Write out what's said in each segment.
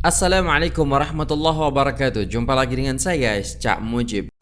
Assalamualaikum warahmatullahi wabarakatuh. Jumpa lagi dengan saya guys Cak Mujib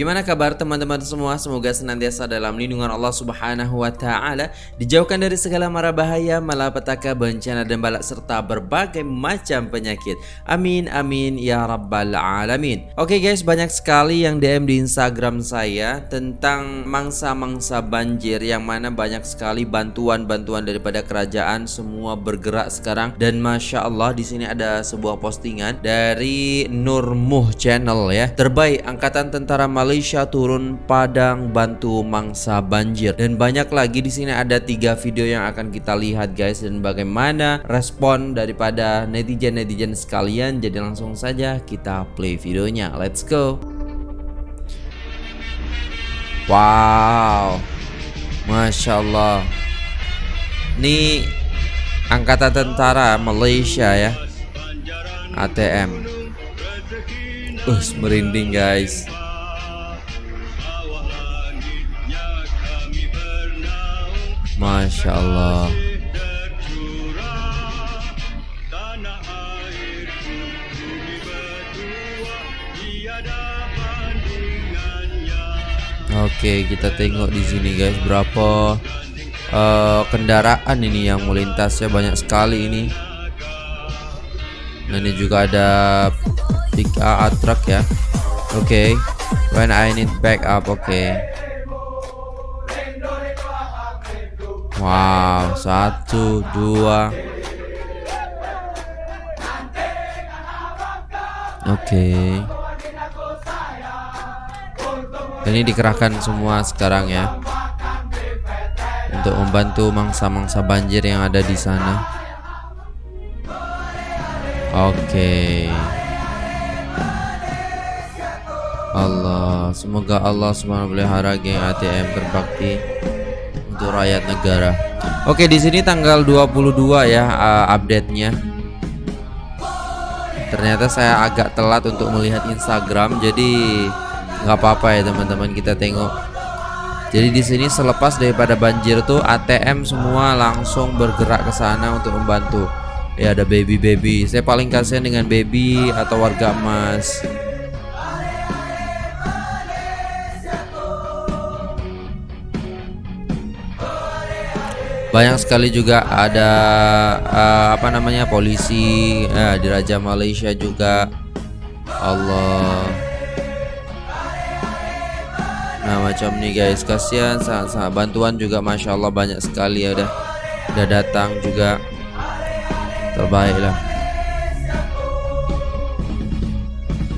Gimana kabar teman-teman semua? Semoga senantiasa dalam lindungan Allah Subhanahu wa taala, dijauhkan dari segala mara bahaya, malapetaka, bencana dan balak serta berbagai macam penyakit. Amin amin ya rabbal alamin. Oke guys, banyak sekali yang DM di Instagram saya tentang mangsa-mangsa banjir yang mana banyak sekali bantuan-bantuan daripada kerajaan semua bergerak sekarang dan masya Allah di sini ada sebuah postingan dari Nurmuh Channel ya. Terbaik angkatan tentara Malaysia turun padang bantu mangsa banjir. Dan banyak lagi di sini ada tiga video yang akan kita lihat guys. Dan bagaimana respon daripada netizen netizen sekalian. Jadi langsung saja kita play videonya. Let's go. Wow. Masya Allah. Ini angkatan tentara Malaysia ya. ATM uh merinding guys Masya Allah Oke kita tengok di sini guys berapa uh, kendaraan ini yang melintas ya banyak sekali ini. Nah ini juga ada pick up truck ya. Oke, okay. when I need backup, oke. Wow, satu, dua. Oke. Okay. Ini dikerahkan semua sekarang ya. Untuk membantu mangsa-mangsa banjir yang ada di sana. Oke. Okay. Allah, semoga Allah Subhanahu pelihara geng ATM terbakti untuk rakyat negara. Oke, di sini tanggal 22 ya uh, update-nya. Ternyata saya agak telat untuk melihat Instagram, jadi nggak apa-apa ya teman-teman kita tengok. Jadi di sini selepas daripada banjir tuh ATM semua langsung bergerak ke sana untuk membantu. Ya ada baby-baby. Saya paling kasihan dengan baby atau warga emas. Banyak sekali juga ada uh, apa namanya polisi uh, di Raja Malaysia juga. Allah. Nah macam nih guys kasihan sangat-sangat bantuan juga Masya Allah banyak sekali ya udah udah datang juga. Terbaik lah.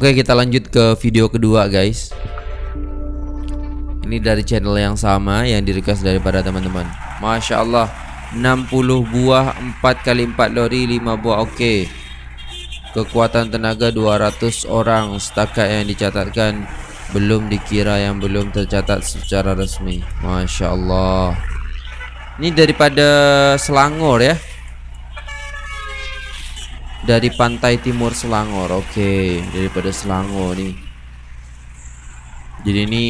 Oke kita lanjut ke video kedua guys. Ini dari channel yang sama yang di request daripada teman-teman Masya Allah. 60 buah 4 kali 4 lori 5 buah oke. Kekuatan tenaga 200 orang Setakat yang dicatatkan. Belum dikira yang belum tercatat secara resmi. Masya Allah. Ini daripada Selangor ya. Dari pantai timur Selangor Oke. Daripada Selangor nih Jadi ini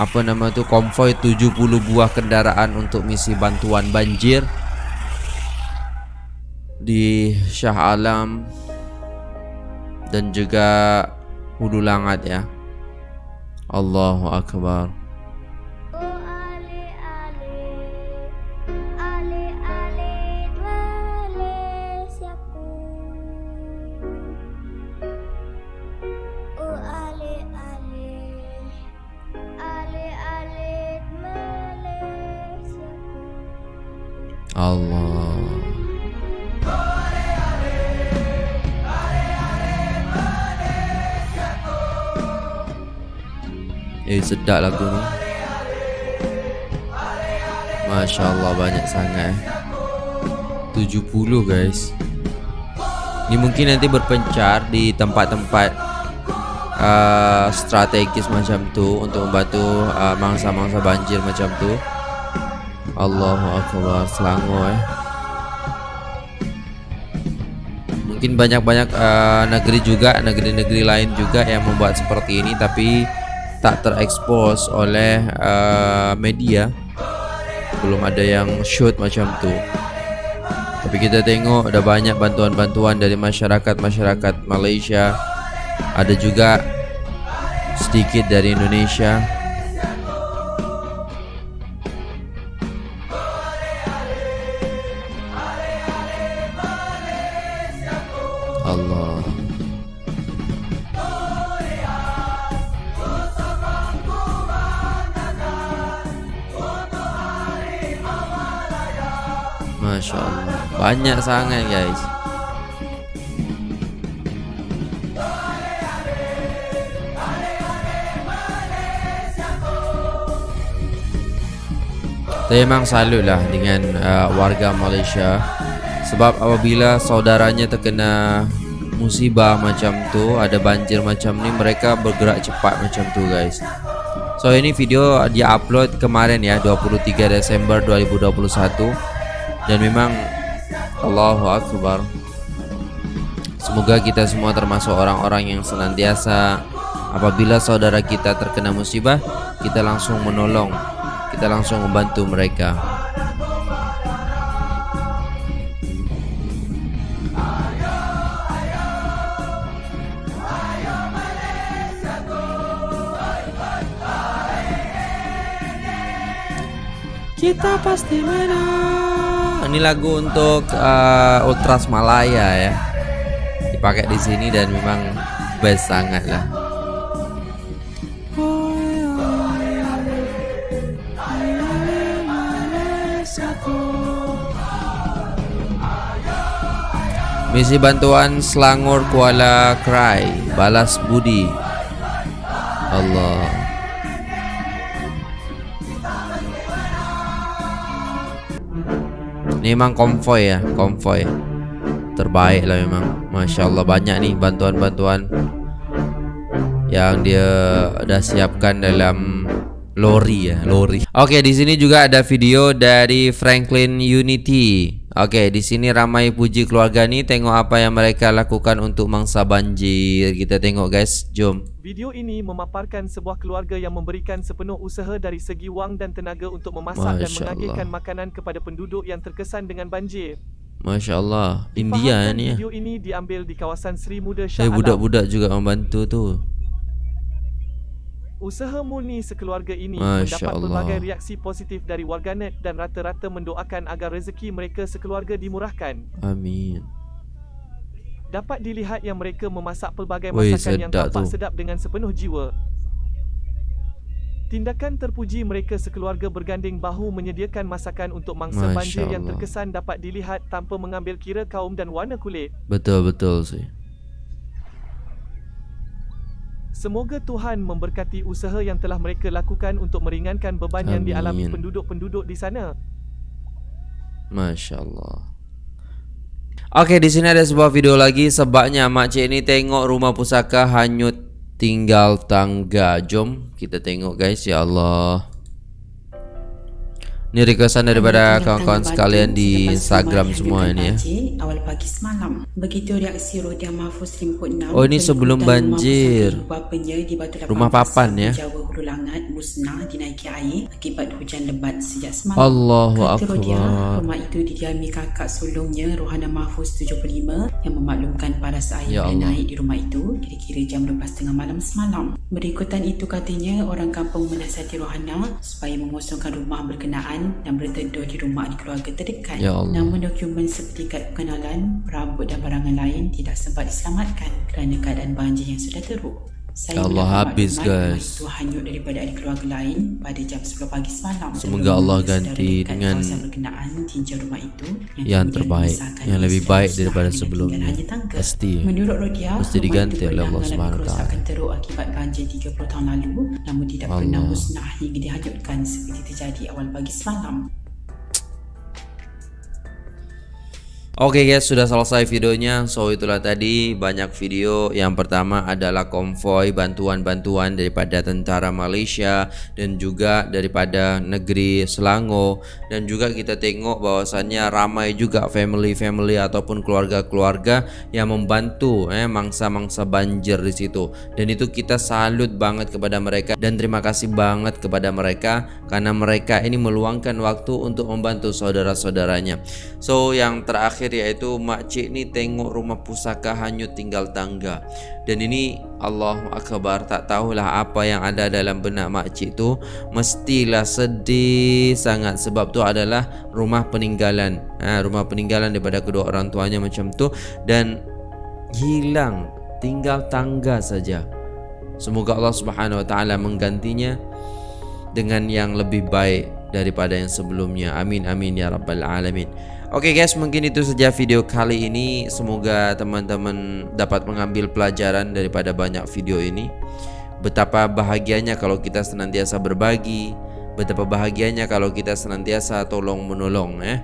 apa nama itu konvoy 70 buah kendaraan untuk misi bantuan banjir di Shah Alam dan juga Hulu Langat ya. Allahu akbar. Allah. Eh sedap lagu ni. Masya Allah banyak sangat eh. 70 guys. Ini mungkin nanti berpencar di tempat-tempat uh, strategis macam tu Untuk membantu uh, mangsa-mangsa uh, banjir macam tu Allahu Akbar Selangor eh. Mungkin banyak-banyak uh, negeri juga Negeri-negeri lain juga yang membuat seperti ini Tapi tak terekspos oleh uh, media. Belum ada yang shoot macam tu. Tapi kita tengok ada banyak bantuan-bantuan dari masyarakat-masyarakat Malaysia. Ada juga sedikit dari Indonesia Masya Allah. Banyak sangat guys. Saya memang salut lah dengan uh, warga Malaysia. Sebab apabila saudaranya terkena musibah macam tu Ada banjir macam ni mereka bergerak cepat macam tu guys. So ini video dia upload kemarin ya 23 Desember 2021 Dan memang Allahu Akbar. Semoga kita semua termasuk orang-orang yang senantiasa Apabila saudara kita terkena musibah Kita langsung menolong kita langsung membantu mereka. Kita pasti menang ini lagu untuk uh, Ultras Malaya ya. Dipakai di sini dan memang best sangat lah. Misi bantuan Selangor Kuala Krai Balas Budi. Allah Ini memang konvoy ya Konvoy. Terbaik lah memang. Masya Allah banyak nih bantuan-bantuan Yang dia dah siapkan dalam lori ya lori. Oke di sini juga ada video dari Franklin Unity Oke, di sini ramai puji keluarga nih. Tengok apa yang mereka lakukan untuk mangsa banjir. Kita tengok guys, jom. Video ini memaparkan sebuah keluarga yang memberikan sepenuh usaha dari segi wang dan tenaga untuk memasak Masya dan mengagihkan makanan kepada penduduk yang terkesan dengan banjir. Masya Allah, India ni ya. Video ini diambil di kawasan Sri Muda Shah Eh, budak-budak juga membantu tu. Usaha murni sekeluarga ini Masya mendapat Allah. pelbagai reaksi positif dari warganet dan rata-rata mendoakan agar rezeki mereka sekeluarga dimurahkan. Amin. Dapat dilihat yang mereka memasak pelbagai masakan Wey, yang tampak tu. sedap dengan sepenuh jiwa. Tindakan terpuji mereka sekeluarga berganding bahu menyediakan masakan untuk mangsa Masya banjir Allah. yang terkesan dapat dilihat tanpa mengambil kira kaum dan warna kulit. Betul-betul sih. Semoga Tuhan memberkati usaha yang telah mereka lakukan untuk meringankan beban Amin. yang dialami penduduk-penduduk di sana. Masya Allah. Oke, di sini ada sebuah video lagi. Sebabnya makcik ini tengok rumah pusaka hanyut tinggal tangga. Jom kita tengok guys. Ya Allah. Ini requestan daripada kawan-kawan sekalian di Instagram semua ini ya. Awal pagi semalam. Begitu reaksi Rodia Mahfuz Limkut 6. Oh ini sebelum banjir. Rumah papan ya. Jawa Hulu Langat musnah dinaiki air akibat hujan lebat sejak semalam. Allahu Akbar. Rumah itu didiami kakak sulungnya Rohana Mahfuz 75 yang memaklumkan paras air ya naik di rumah itu kira-kira jam 12.30 malam semalam. Berikutan itu katanya orang kampung menasihati Rohana supaya mengosongkan rumah berkenaan dan berteduh di rumah di keluarga terdekat. Ya Allah. Namun dokumen seperti kad pengenalan, perabot dan barangan lain tidak sempat diselamatkan kerana keadaan banjir yang sudah teruk. Saya Allah habis guys. Itu hanyut daripada ahli keluarga lain pada jam 10 pagi semalam. Semoga Allah ganti dengan rumah itu yang, yang terbaik, yang lebih baik daripada sebelumnya. Pasti. Menurut Rodia, mesti diganti oleh Allah Subhanahu Taala. teruk akibat banjir 30 tahun lalu, namun tidak Allah. pernah musnah hingga dihanyutkan seperti terjadi awal pagi semalam. Oke okay guys, sudah selesai videonya. So itulah tadi banyak video. Yang pertama adalah konvoy bantuan-bantuan daripada tentara Malaysia dan juga daripada negeri Selangor dan juga kita tengok bahwasannya ramai juga family-family ataupun keluarga-keluarga yang membantu eh mangsa-mangsa banjir di situ. Dan itu kita salut banget kepada mereka dan terima kasih banget kepada mereka karena mereka ini meluangkan waktu untuk membantu saudara-saudaranya. So yang terakhir terakhir yaitu makcik ni tengok rumah pusaka hanyut tinggal tangga. Dan ini Allah Akbar tak tahulah apa yang ada dalam benak makcik tu. Mestilah sedih sangat sebab tu adalah rumah peninggalan. Ha, rumah peninggalan daripada kedua orang tuanya macam tu. Dan hilang tinggal tangga saja. Semoga Allah Subhanahu Wa Taala menggantinya dengan yang lebih baik daripada yang sebelumnya. Amin amin ya rabbal alamin Oke okay guys, mungkin itu saja video kali ini. Semoga teman-teman dapat mengambil pelajaran daripada banyak video ini. Betapa bahagianya kalau kita senantiasa berbagi, betapa bahagianya kalau kita senantiasa tolong menolong eh.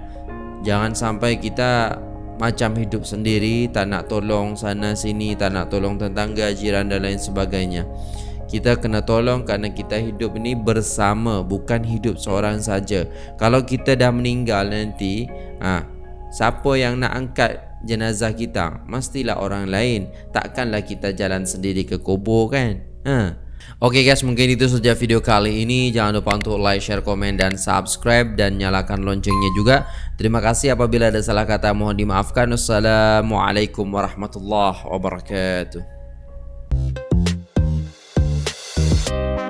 Jangan sampai kita macam hidup sendiri, tak nak tolong sana sini, tak nak tolong tetangga, jiran dan lain sebagainya. Kita kena tolong kerana kita hidup ini bersama, bukan hidup seorang saja. Kalau kita dah meninggal nanti, ha, siapa yang nak angkat jenazah kita? Mestilah orang lain. Takkanlah kita jalan sendiri ke kubur kan? Ha. Oke okay guys mungkin itu saja video kali ini. Jangan lupa untuk like, share, komen, dan subscribe. Dan nyalakan loncengnya juga. Terima kasih. Apabila ada salah kata mohon dimaafkan. Wassalamualaikum warahmatullahi wabarakatuh you